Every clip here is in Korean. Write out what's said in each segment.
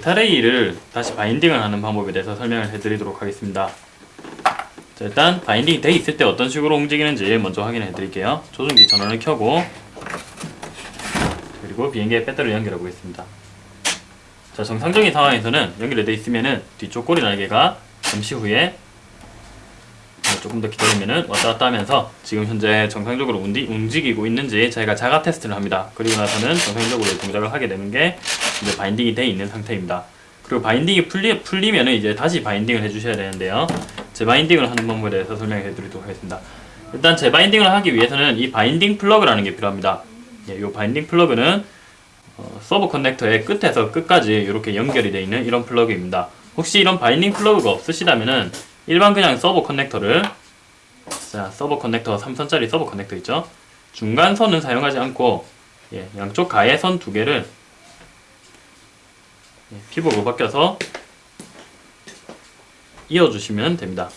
델타레이를 다시 바인딩을 하는 방법에 대해서 설명을 해드리도록 하겠습니다. 자, 일단 바인딩이 돼 있을 때 어떤 식으로 움직이는지 먼저 확인해 드릴게요. 조종기 전원을 켜고 그리고 비행기에 배터리를 연결해 보겠습니다. 자, 정상적인 상황에서는 연결이 돼 있으면은 뒤쪽 꼬리 날개가 잠시 후에 조금 더 기다리면은 왔다 갔다 하면서 지금 현재 정상적으로 움직이고 있는지 저희가 자가 테스트를 합니다. 그리고 나서는 정상적으로 동작을 하게 되는 게 이제 binding이 돼 있는 상태입니다. 그리고 binding이 풀리, 풀리면은 이제 다시 binding을 해주셔야 되는데요. 재binding을 하는 방법에 대해서 설명해 드리도록 하겠습니다. 일단 재binding을 하기 위해서는 이 binding 플러그라는 게 필요합니다. 예, 이 binding 플러그는 어, servo 커넥터의 끝에서 끝까지 이렇게 연결이 되어 있는 이런 플러그입니다. 혹시 이런 binding 플러그가 없으시다면은 일반 그냥 servo 커넥터를 자 servo 커넥터 3선짜리 servo 커넥터 있죠? 중간 선은 사용하지 않고 예, 양쪽 가에 선 두 개를 예, 피복을 벗겨서 이어주시면 됩니다.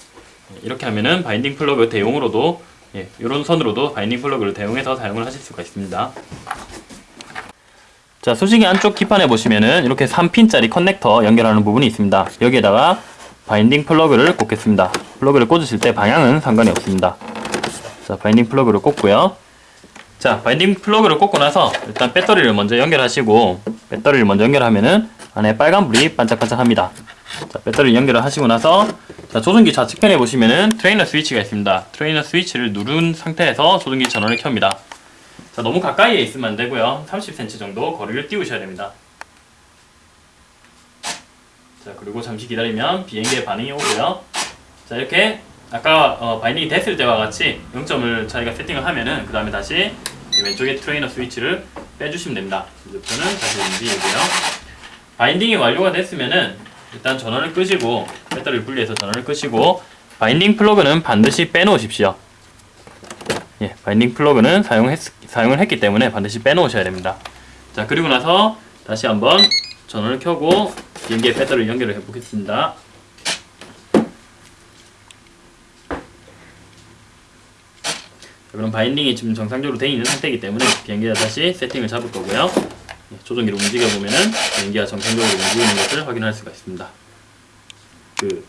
예, 이렇게 하면은 binding 플러그 대용으로도 예, 이런 선으로도 binding 플러그를 대용해서 사용을 하실 수가 있습니다. 자, 수신기 안쪽 기판에 보시면은 이렇게 3핀짜리 커넥터 연결하는 부분이 있습니다. 여기에다가 binding 플러그를 꽂겠습니다. 플러그를 꽂으실 때 방향은 상관이 없습니다. 자, binding 플러그를 꽂고요. 자, binding 플러그를 꽂고 나서 일단 배터리를 먼저 연결하시고 배터리를 먼저 연결하면은 안에 빨간불이 반짝반짝합니다. 자, 배터리 연결을 하시고 나서 자, 조종기 좌측편에 보시면은 트레이너 스위치가 있습니다. 트레이너 스위치를 누른 상태에서 조종기 전원을 켭니다. 자, 너무 가까이에 있으면 안 되고요. 30cm 정도 거리를 띄우셔야 됩니다. 자, 그리고 잠시 기다리면 비행기의 반응이 오고요. 자, 이렇게 아까 어, binding이 됐을 때와 같이 0점을 저희가 세팅을 하면은 그 다음에 다시 이 왼쪽에 트레이너 스위치를 빼주시면 됩니다. 이제부터는 다시 움직이고요. binding이 완료가 됐으면은 일단 전원을 끄시고 배터리를 분리해서 전원을 끄시고 binding 플러그는 반드시 빼놓으십시오. 예, binding 플러그는 사용했, 사용을 했기 때문에 반드시 빼놓으셔야 됩니다. 자, 그리고 나서 다시 한번 전원을 켜고 비행기의 배터리를 연결을 해보겠습니다. 자, 그럼 바인딩이 지금 정상적으로 되어 있는 상태이기 때문에 비행기가 다시 세팅을 잡을 거고요. 예, 조종기를 움직여 보면은 비행기가 정상적으로 움직이는 것을 확인할 수가 있습니다. 그